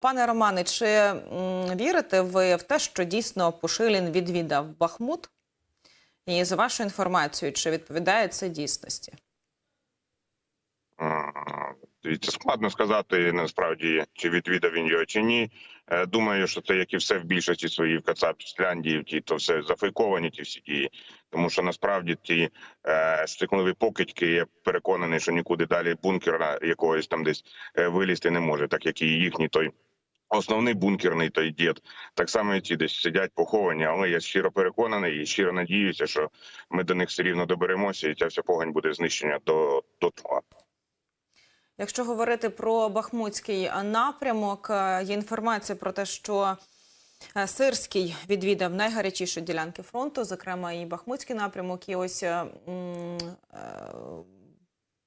Пане Романе, чи вірите ви в те, що дійсно Пушилін відвідав Бахмут? І за вашою інформацією, чи відповідає це дійсності? Дивіться, складно сказати насправді, чи відвідав він його чи ні. Е, Думаю, що це як і все в більшості своїй в Кацапськляндії, ті то все зафейковані ті всі дії. Тому що насправді ті е, стикливі покидьки, я переконаний, що нікуди далі бункера якогось там десь е, вилізти не може, так як і їхній той. Основний бункерний той дід, так само і ті десь сидять поховані, але я щиро переконаний і щиро надіюся, що ми до них все рівно доберемося, і ця вся погань буде знищена до, до тла. Якщо говорити про Бахмутський напрямок, е, є інформація про те, що е, Сирський відвідав найгарячіші ділянки фронту, зокрема і Бахмутський напрямок. І ось е, е,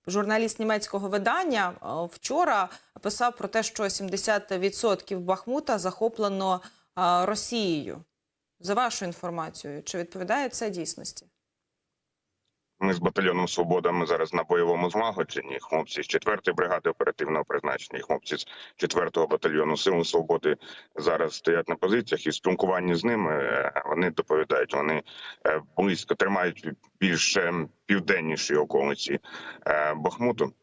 журналіст німецького видання е, вчора писав про те, що 70% Бахмута захоплено е, Росією. За вашою інформацією, чи відповідає це дійсності? Ми з батальйоном Свобода. Ми зараз на бойовому злагодженні. Хлопці з 4-ї бригади оперативного призначення, хлопці з 4-го батальйону Сил Свободи зараз стоять на позиціях і спілкуванні з ними е, вони доповідають. Вони е, близько тримають більш е, південніші околиці е, Бахмуту.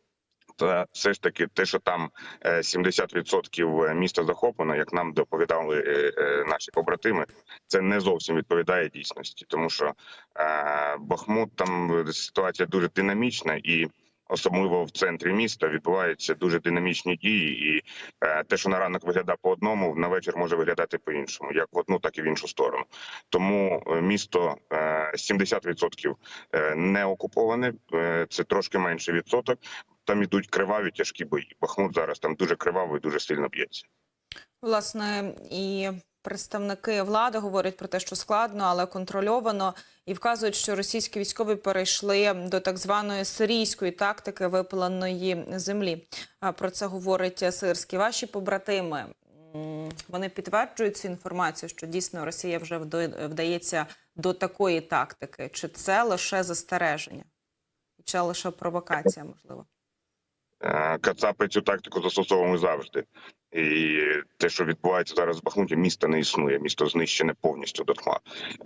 Та все ж таки, те, що там е, 70% міста захоплено, як нам доповідали е, е, наші побратими, це не зовсім відповідає дійсності, тому що е, Бахмут там ситуація дуже динамічна і. Особливо в центрі міста відбуваються дуже динамічні дії, і е, те, що на ранок виглядає по одному, на вечір може виглядати по іншому, як в одну, так і в іншу сторону. Тому е, місто е, 70% е, не окуповане, е, це трошки менший відсоток. Там ідуть криваві тяжкі бої. Бахмут зараз там дуже кривавий, дуже сильно б'ється. Власне, і представники влади говорять про те, що складно, але контрольовано, і вказують, що російські військові перейшли до так званої сирійської тактики випаленої землі. Про це говорить Сирський. Ваші побратими вони підтверджують цю інформацію, що дійсно Росія вже вдається до такої тактики. Чи це лише застереження? Чи лише провокація, можливо? Е, Кацапи цю тактику застосовуємо завжди. І те, що відбувається зараз в Бахмуті, місто не існує. Місто знищене повністю до тла.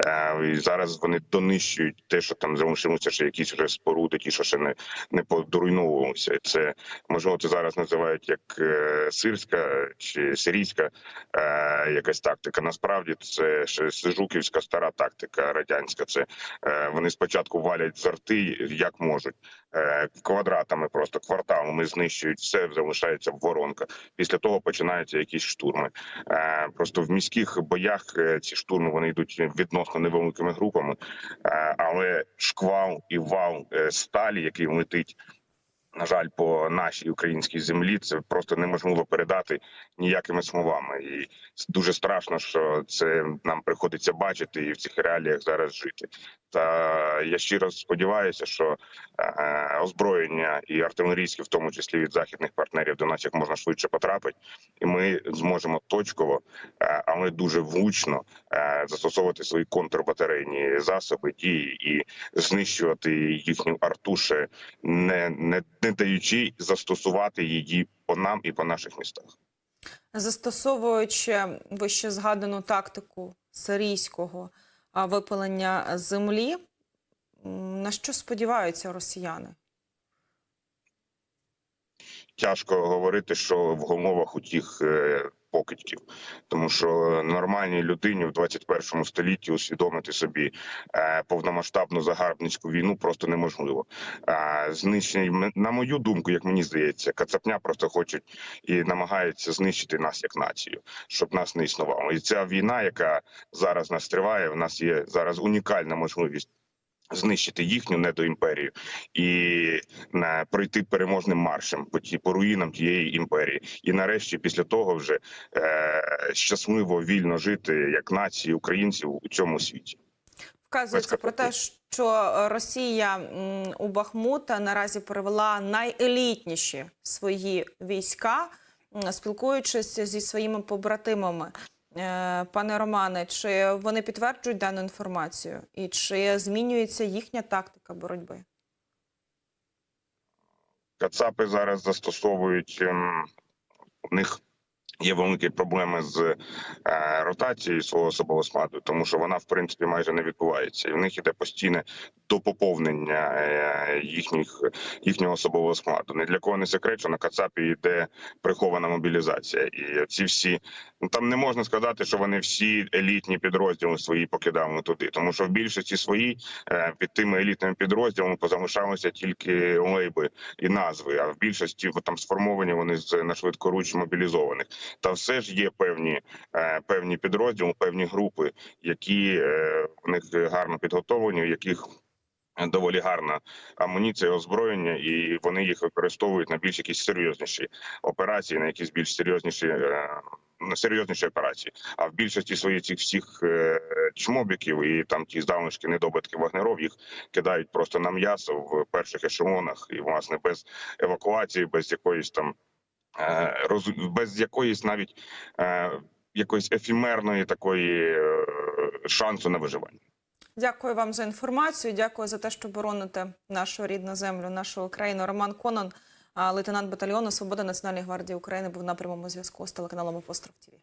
Е, І зараз вони донищують те, що там залишилося ще якісь вже споруди, ті, що ще не, не подруйновувалися. Це можливо, це зараз називають як е, сирська чи сирійська е, якась тактика. Насправді це ще сижуківська стара тактика радянська. Це е, вони спочатку валять з арти, як можуть е, квадратами, просто кварталами знищують все, залишається воронка. Після того починаються якісь штурми. Е, Просто в міських боях е, ці штурми вони йдуть відносно невеликими групами, Е, але шквал і вал сталі, який летить. На жаль, по нашій українській землі це просто неможливо передати ніякими словами, і дуже страшно, що це нам приходиться бачити і в цих реаліях зараз жити. Та я щиро сподіваюся, що е, озброєння і артилерійське, в тому числі від західних партнерів, до нас як можна швидше потрапить, і ми зможемо точково, е, але дуже влучно е, застосовувати свої контрбатарейні засоби дії і знищувати їхню артуше, не, не, не даючи застосувати її по нам і по наших містах. Застосовуючи вище згадану тактику сирійського випалення землі, на що сподіваються росіяни? тяжко говорити, що в умовах у тих е, покидьків, тому що нормальній людині в 21 столітті усвідомити собі е, повномасштабну загарбницьку війну просто неможливо. А знищення на мою думку, як мені здається, Кацапня просто хочуть і намагаються знищити нас як націю, щоб нас не існувало. І ця війна, яка зараз нас триває, в нас є зараз унікальна можливість. Знищити їхню недоімперію і на пройти переможним маршем по ті по руїнам тієї імперії, і нарешті, після того, вже е, щасливо вільно жити як нації українців у цьому світі. Вказується про те, що Росія у Бахмута наразі перевела найелітніші свої війська, спілкуючись зі своїми побратимами. Е, Пане Романе, чи вони підтверджують дану інформацію, і чи змінюється їхня тактика боротьби? Кацапи зараз застосовують ем, у них Є великі проблеми з е, ротацією свого особового складу, тому що вона в принципі майже не відбувається, і в них іде постійне допоповнення е, їхніх їхнього особового складу. Не для кого не секрет, що на Кацапі йде прихована мобілізація, і ці всі ну там не можна сказати, що вони всі елітні підрозділи свої покидали туди, тому що в більшості своїй е, під тими елітними підрозділами позалишалися тільки лейби і назви. А в більшості там сформовані вони з на швидкоруч мобілізованих. Та все ж є певні е, певні підрозділи, певні групи, які е, в них гарно підготовлені, у яких доволі гарна амуніція, озброєння, і вони їх використовують на більш якісь серйозніші операції, на якісь більш серйозніші. е, На серйозніші операції, а в більшості своїх цих всіх чмобіків і там ті залишки недобитки вагнеров їх кидають просто на м'ясо в перших ешелонах, і власне без евакуації, без якоїсь там без якоїсь навіть е, якоїсь ефімерної такої е, шансу на виживання. Дякую вам за інформацію. Дякую за те, що бороните нашу рідну землю, нашу Україну. Роман Конон, лейтенант батальйону Свобода Національної гвардії України, був на прямому зв'язку з телеканалом Апостроф ТІВІ.